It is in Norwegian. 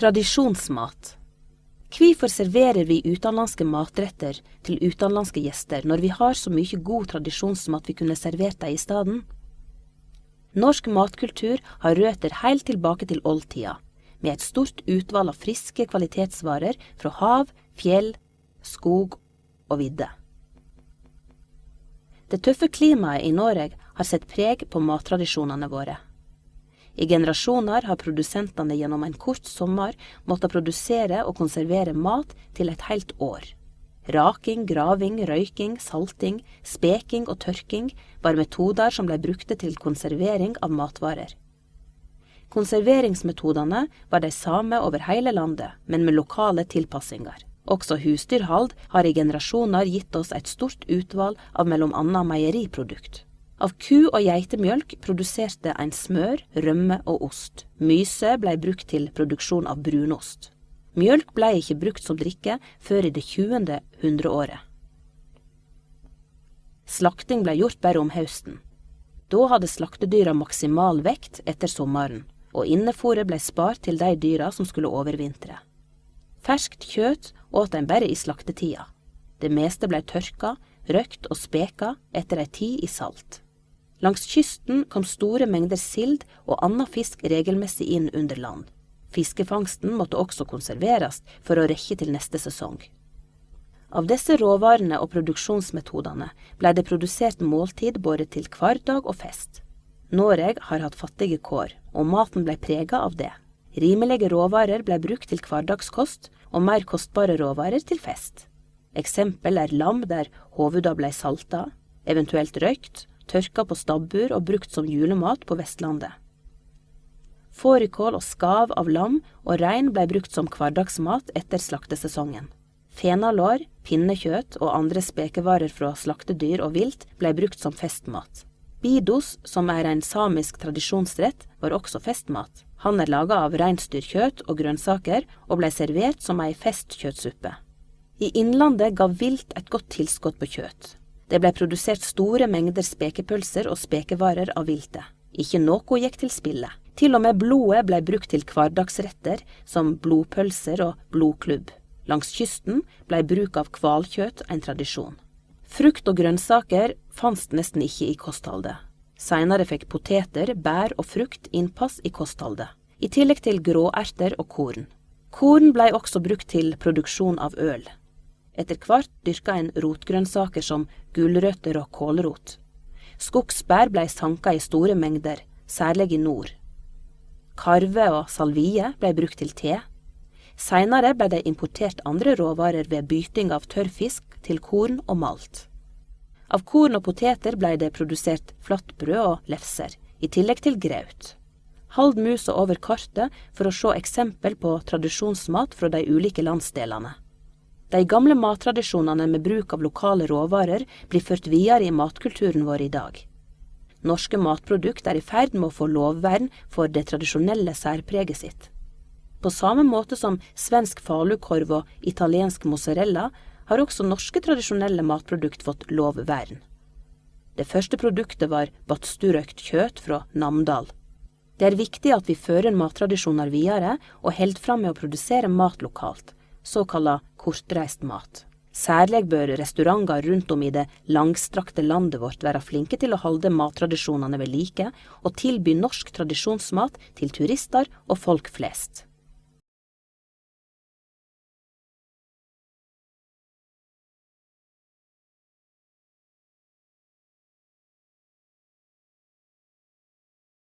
Tradisjonsmat. Hvorfor serverer vi utenlandske matretter til utenlandske gjester når vi har så mye god tradisjonsmat vi kunne servert dem i stedet? Norsk matkultur har røtter helt tilbake til oldtida, med et stort utvalg av friske kvalitetsvarer fra hav, fjell, skog og vidde. Det tøffe klimaet i Norge har sett preg på mattradisjonene våre. I generasjoner har produsentene gjennom en kort sommer måttet produsere og konservere mat til et helt år. Raking, graving, røyking, salting, speking og tørking var metoder som ble brukte til konservering av matvarer. Konserveringsmetodene var de samme over hele landet, men med lokale tilpassinger. Også husdyrhold har i generasjoner gitt oss et stort utvalg av mellom annet meieriprodukt. Av ku- og geitemjølk produserte en smør, rømme og ost. Myse blei brukt til produksjon av brunost. Mjølk blei ikke brukt som drikke før i det 20. hundreåret. Slakting blei gjort bare om høsten. Da hadde slaktedyra maksimal vekt etter sommeren, og innefôret blei spart til de dyra som skulle overvintre. Ferskt kjøtt åt en bare i slaktetida. Det meste blei tørka, røkt og speka etter ei tid i salt. Langs kysten kom store mengder sild og annen fisk regelmessig inn under land. Fiskefangsten måtte også konserveres for å rekke til neste sesong. Av disse råvarene og produksjonsmetodene ble det produsert måltid både til hverdag og fest. Norge har hatt fattige kår, og maten ble prega av det. Rimelige råvarer ble brukt til hverdagskost, og mer kostbare råvarer til fest. Eksempel er lam der hovuda ble salta, eventuelt røykt, tørka på stabbur og brukt som julemat på Vestlandet. Fårikål og skav av lam og rein blei brukt som hverdagsmat etter slaktesesongen. Fenalår, pinnekjøtt og andre spekevarer fra slaktedyr og vilt blei brukt som festmat. Bidos, som er en samisk tradisjonsrett, var også festmat. Han er laga av reinsdyrkjøtt og grønnsaker, og blei servert som ei festkjøttsuppe. I Innlandet ga vilt et godt tilskudd på kjøtt. Det ble produsert store mengder spekepølser og spekevarer av viltet. Ikke noe gikk til spille. Til og med blodet ble brukt til hverdagsretter som blodpølser og blodklubb. Langs kysten ble bruk av hvalkjøtt en tradisjon. Frukt og grønnsaker fantes nesten ikke i kostholdet. Seinere fikk poteter, bær og frukt innpass i kostholdet, i tillegg til gråerter og korn. Korn blei også brukt til produksjon av øl. Etter hvert dyrka en rotgrønnsaker som gulrøtter og kålrot. Skogsbær blei sanka i store mengder, særlig i nord. Karve og salvie blei brukt til te. Seinere blei det importert andre råvarer ved byting av tørrfisk til korn og malt. Av korn og poteter blei det produsert flatbrød og lefser, i tillegg til graut. Hold musa over kartet for å se eksempel på tradisjonsmat fra de ulike landsdelene. De gamle mattradisjonene med bruk av lokale råvarer blir ført videre i matkulturen vår i dag. Norske matprodukt er i ferd med å få lovvern for det tradisjonelle særpreget sitt. På samme måte som svensk falukorv og italiensk mozzarella har også norske tradisjonelle matprodukt fått lovvern. Det første produktet var badsturøkt kjøtt fra Namdal. Det er viktig at vi fører mattradisjoner videre og holder fram med å produsere mat lokalt, såkalla kortreist mat. Særlig bør restauranter rundt om i det langstrakte landet vårt være flinke til å holde mattradisjonene ved like, og tilby norsk tradisjonsmat til turister og folk flest.